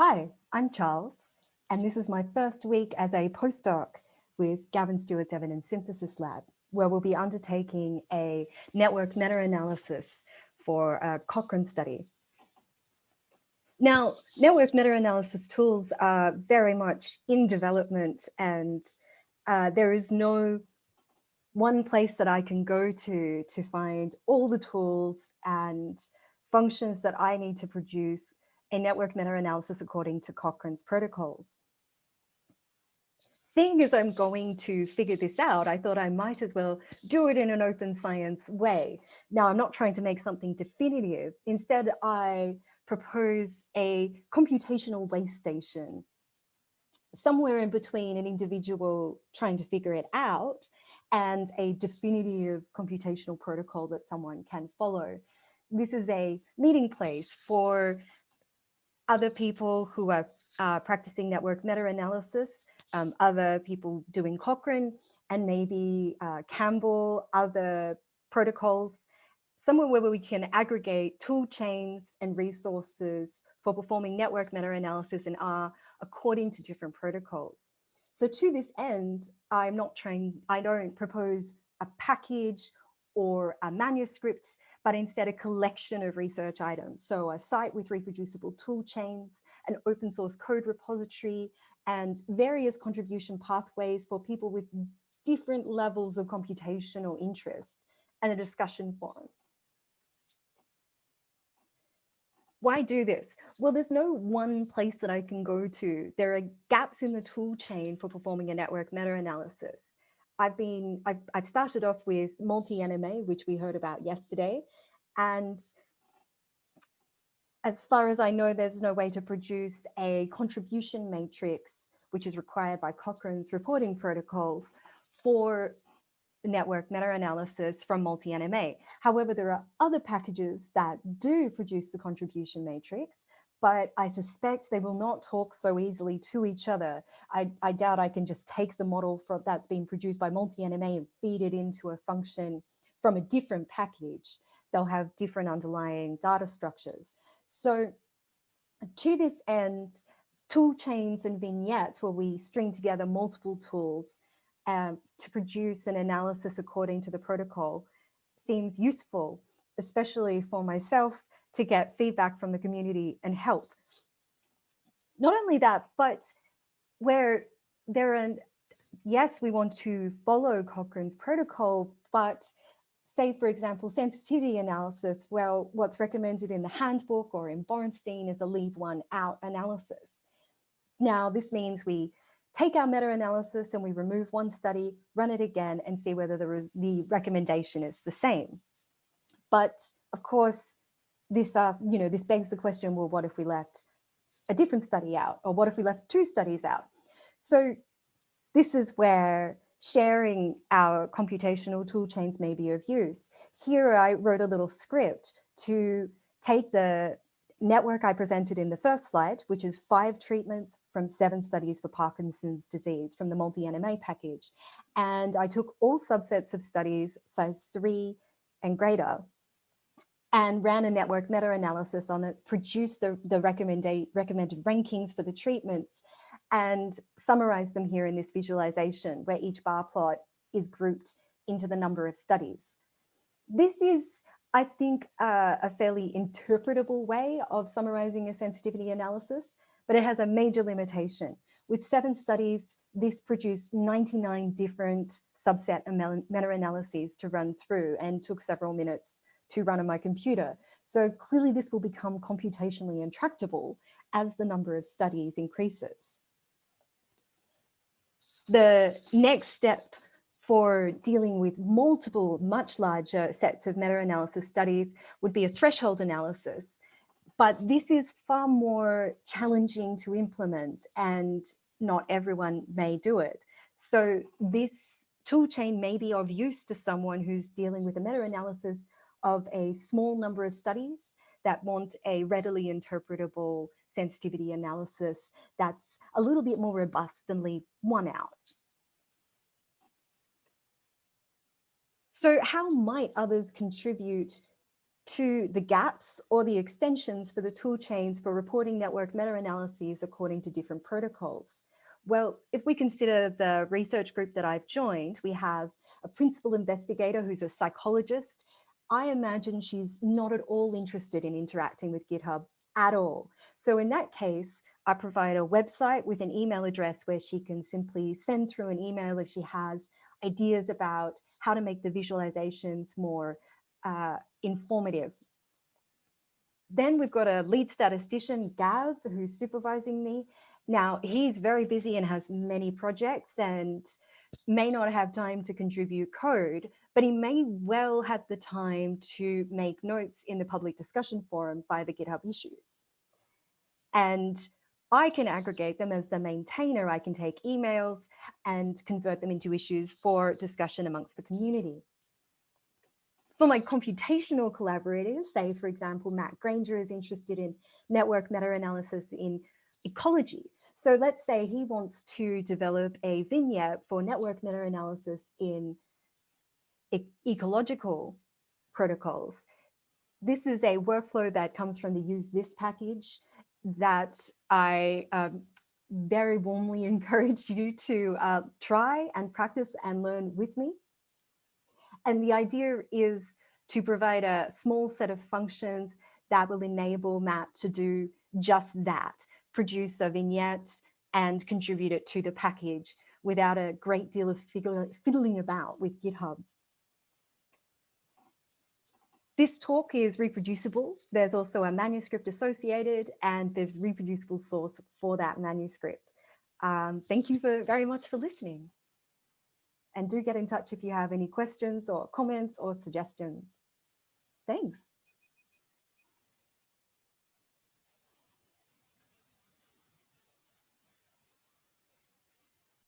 Hi, I'm Charles, and this is my first week as a postdoc with Gavin Stewart's Evidence Synthesis Lab, where we'll be undertaking a network meta-analysis for a Cochrane study. Now, network meta-analysis tools are very much in development and uh, there is no one place that I can go to to find all the tools and functions that I need to produce a network meta-analysis according to Cochrane's protocols. Seeing as I'm going to figure this out, I thought I might as well do it in an open science way. Now, I'm not trying to make something definitive. Instead, I propose a computational waste station somewhere in between an individual trying to figure it out and a definitive computational protocol that someone can follow. This is a meeting place for other people who are uh, practicing network meta-analysis, um, other people doing Cochrane, and maybe uh, Campbell, other protocols, somewhere where we can aggregate tool chains and resources for performing network meta-analysis in R according to different protocols. So to this end, I'm not trying, I don't propose a package or a manuscript but instead a collection of research items. So a site with reproducible tool chains, an open source code repository, and various contribution pathways for people with different levels of computational interest, and a discussion forum. Why do this? Well, there's no one place that I can go to. There are gaps in the tool chain for performing a network meta-analysis. I've been, I've, I've started off with multi-NMA, which we heard about yesterday. And as far as I know, there's no way to produce a contribution matrix, which is required by Cochrane's reporting protocols for network meta-analysis from multi-NMA. However, there are other packages that do produce the contribution matrix, but I suspect they will not talk so easily to each other. I, I doubt I can just take the model from, that's been produced by multi-NMA and feed it into a function from a different package. They'll have different underlying data structures. So to this end, tool chains and vignettes where we string together multiple tools um, to produce an analysis according to the protocol seems useful, especially for myself to get feedback from the community and help. Not only that, but where there are, yes, we want to follow Cochrane's protocol, but say, for example, sensitivity analysis, well, what's recommended in the handbook or in Borenstein is a leave one out analysis. Now, this means we take our meta-analysis and we remove one study, run it again and see whether the, the recommendation is the same. But of course, this, uh, you know, this begs the question, well, what if we left a different study out? Or what if we left two studies out? So this is where sharing our computational tool chains may be of use. Here I wrote a little script to take the network I presented in the first slide, which is five treatments from seven studies for Parkinson's disease from the multi-NMA package. And I took all subsets of studies, size three and greater, and ran a network meta-analysis on it, produced the, the recommended, rankings for the treatments, and summarized them here in this visualization where each bar plot is grouped into the number of studies. This is, I think, uh, a fairly interpretable way of summarizing a sensitivity analysis, but it has a major limitation. With seven studies, this produced 99 different subset meta-analyses to run through and took several minutes to run on my computer. So clearly this will become computationally intractable as the number of studies increases the next step for dealing with multiple, much larger sets of meta-analysis studies would be a threshold analysis. But this is far more challenging to implement and not everyone may do it. So this tool chain may be of use to someone who's dealing with a meta-analysis of a small number of studies that want a readily interpretable sensitivity analysis that's a little bit more robust than leave one out. So how might others contribute to the gaps or the extensions for the tool chains for reporting network meta-analyses according to different protocols. Well, if we consider the research group that I've joined, we have a principal investigator who's a psychologist. I imagine she's not at all interested in interacting with GitHub at all. So in that case, I provide a website with an email address where she can simply send through an email if she has ideas about how to make the visualizations more uh, informative. Then we've got a lead statistician, Gav, who's supervising me. Now, he's very busy and has many projects and may not have time to contribute code, but he may well have the time to make notes in the public discussion forum via the GitHub issues. And I can aggregate them as the maintainer. I can take emails and convert them into issues for discussion amongst the community. For my computational collaborators, say, for example, Matt Granger is interested in network meta-analysis in ecology. So let's say he wants to develop a vignette for network meta-analysis in e ecological protocols. This is a workflow that comes from the usethis package that I um, very warmly encourage you to uh, try and practice and learn with me. And the idea is to provide a small set of functions that will enable Matt to do just that, produce a vignette and contribute it to the package without a great deal of fiddling about with GitHub. This talk is reproducible. There's also a manuscript associated and there's reproducible source for that manuscript. Um, thank you for, very much for listening. And do get in touch if you have any questions or comments or suggestions. Thanks.